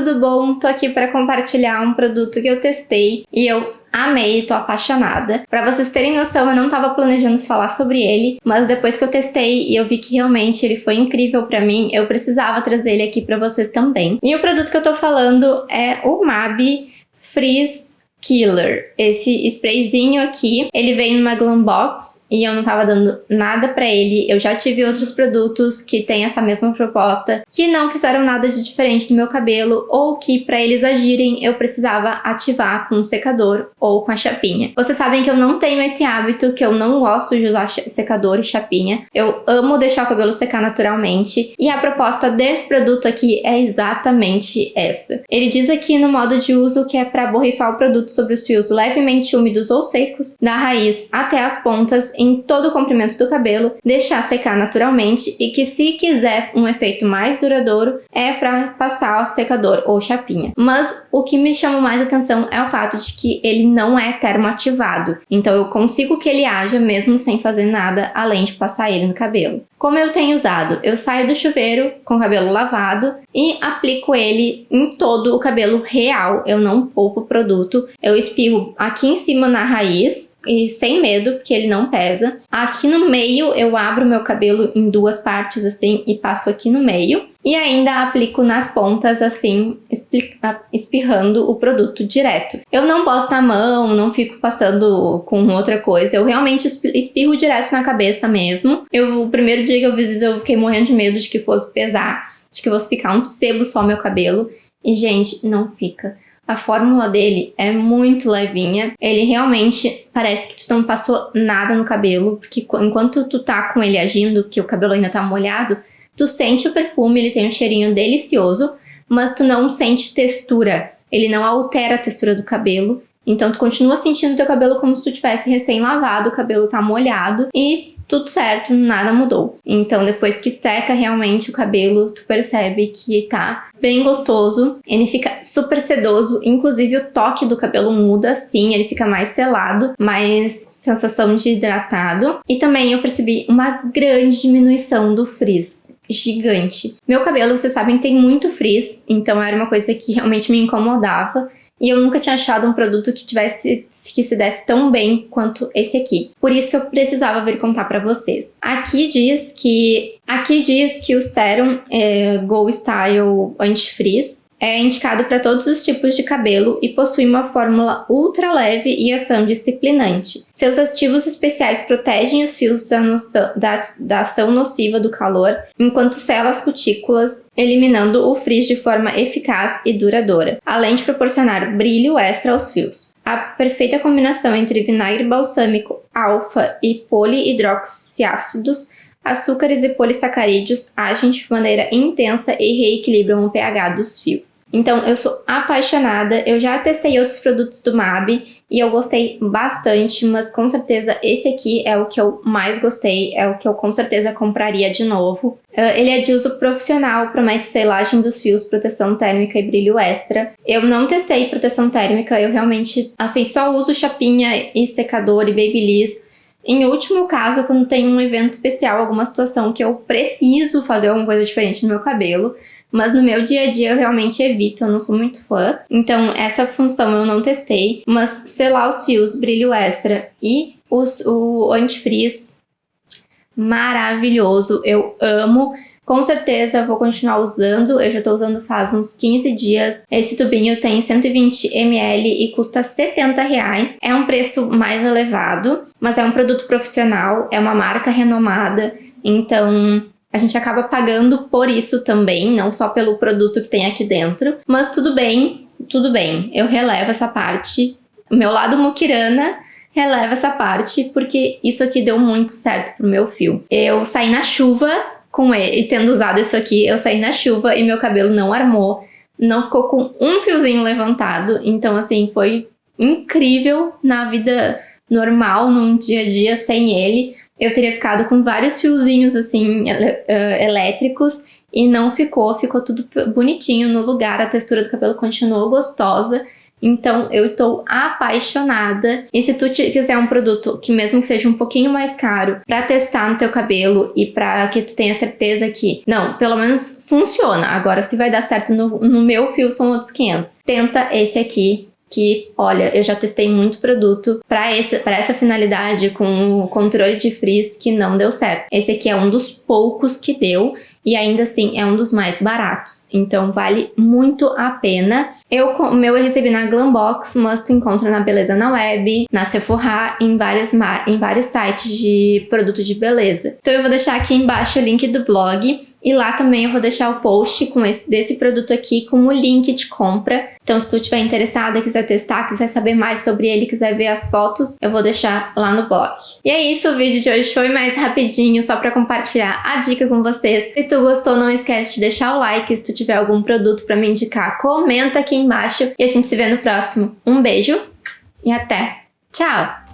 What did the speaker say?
tudo bom? Tô aqui para compartilhar um produto que eu testei e eu amei, tô apaixonada. Para vocês terem noção, eu não tava planejando falar sobre ele, mas depois que eu testei e eu vi que realmente ele foi incrível para mim, eu precisava trazer ele aqui para vocês também. E o produto que eu tô falando é o MAB Freeze Killer. Esse sprayzinho aqui, ele vem numa Glam Box e eu não tava dando nada pra ele. Eu já tive outros produtos que têm essa mesma proposta, que não fizeram nada de diferente no meu cabelo, ou que pra eles agirem eu precisava ativar com um secador ou com a chapinha. Vocês sabem que eu não tenho esse hábito, que eu não gosto de usar secador e chapinha. Eu amo deixar o cabelo secar naturalmente, e a proposta desse produto aqui é exatamente essa. Ele diz aqui no modo de uso que é para borrifar o produto sobre os fios levemente úmidos ou secos, da raiz até as pontas em todo o comprimento do cabelo, deixar secar naturalmente e que se quiser um efeito mais duradouro é para passar secador ou chapinha. Mas o que me chama mais atenção é o fato de que ele não é termoativado, então eu consigo que ele haja mesmo sem fazer nada além de passar ele no cabelo. Como eu tenho usado? Eu saio do chuveiro com o cabelo lavado e aplico ele em todo o cabelo real, eu não poupo produto, eu espirro aqui em cima na raiz e sem medo, porque ele não pesa. Aqui no meio eu abro meu cabelo em duas partes assim e passo aqui no meio. E ainda aplico nas pontas assim, espirrando o produto direto. Eu não boto na mão, não fico passando com outra coisa, eu realmente espirro direto na cabeça mesmo. Eu, o primeiro dia que eu fiz isso eu fiquei morrendo de medo de que fosse pesar, de que fosse ficar um sebo só meu cabelo. E gente, não fica. A fórmula dele é muito levinha. Ele realmente parece que tu não passou nada no cabelo, porque enquanto tu tá com ele agindo, que o cabelo ainda tá molhado, tu sente o perfume, ele tem um cheirinho delicioso, mas tu não sente textura. Ele não altera a textura do cabelo. Então tu continua sentindo teu cabelo como se tu tivesse recém lavado, o cabelo tá molhado e tudo certo, nada mudou. Então depois que seca realmente o cabelo, tu percebe que tá bem gostoso, ele fica super sedoso, inclusive o toque do cabelo muda sim, ele fica mais selado, mais sensação de hidratado. E também eu percebi uma grande diminuição do frizz gigante. Meu cabelo, vocês sabem, tem muito frizz, então era uma coisa que realmente me incomodava e eu nunca tinha achado um produto que tivesse que se desse tão bem quanto esse aqui. Por isso que eu precisava vir contar para vocês. Aqui diz que aqui diz que o Serum é, Go Style Anti-Frizz é indicado para todos os tipos de cabelo e possui uma fórmula ultra leve e ação disciplinante. Seus ativos especiais protegem os fios da, noção, da, da ação nociva do calor, enquanto sela as cutículas, eliminando o frizz de forma eficaz e duradoura, além de proporcionar brilho extra aos fios. A perfeita combinação entre vinagre balsâmico, alfa e polihidroxiácidos açúcares e polissacarídeos agem de maneira intensa e reequilibram o pH dos fios. Então, eu sou apaixonada, eu já testei outros produtos do MAB e eu gostei bastante, mas com certeza esse aqui é o que eu mais gostei, é o que eu com certeza compraria de novo. Uh, ele é de uso profissional, promete selagem dos fios, proteção térmica e brilho extra. Eu não testei proteção térmica, eu realmente, assim, só uso chapinha e secador e babyliss, em último caso, quando tem um evento especial, alguma situação que eu preciso fazer alguma coisa diferente no meu cabelo, mas no meu dia a dia eu realmente evito, eu não sou muito fã. Então essa função eu não testei, mas selar os fios, brilho extra e os, o antifreeze, maravilhoso, eu amo. Com certeza vou continuar usando, eu já estou usando faz uns 15 dias. Esse tubinho tem 120 ml e custa 70 reais. É um preço mais elevado, mas é um produto profissional, é uma marca renomada, então a gente acaba pagando por isso também, não só pelo produto que tem aqui dentro. Mas tudo bem, tudo bem, eu relevo essa parte. Meu lado muquirana releva essa parte, porque isso aqui deu muito certo pro meu fio. Eu saí na chuva com ele, e tendo usado isso aqui, eu saí na chuva e meu cabelo não armou, não ficou com um fiozinho levantado, então assim, foi incrível na vida normal, num dia a dia sem ele. Eu teria ficado com vários fiozinhos assim, uh, elétricos, e não ficou, ficou tudo bonitinho no lugar, a textura do cabelo continuou gostosa, Então eu estou apaixonada. E se tu quiser um produto que mesmo que seja um pouquinho mais caro para testar no teu cabelo e para que tu tenha certeza que, não, pelo menos funciona. Agora se vai dar certo no, no meu fio são outros 500. Tenta esse aqui que, olha, eu já testei muito produto para essa finalidade com o controle de frizz que não deu certo. Esse aqui é um dos poucos que deu e ainda assim é um dos mais baratos, então vale muito a pena. Eu, o meu eu recebi na Glambox, mas tu encontra na Beleza na Web, na Sephora, em vários, em vários sites de produto de beleza. Então eu vou deixar aqui embaixo o link do blog e lá também eu vou deixar o post com esse, desse produto aqui com o link de compra. Então se tu estiver interessada, quiser testar, quiser saber mais sobre ele, quiser ver as fotos, eu vou deixar lá no blog. E é isso, o vídeo de hoje foi mais rapidinho, só para compartilhar a dica com vocês. Se tu gostou, não esquece de deixar o like. Se tu tiver algum produto para me indicar, comenta aqui embaixo e a gente se vê no próximo. Um beijo e até! Tchau!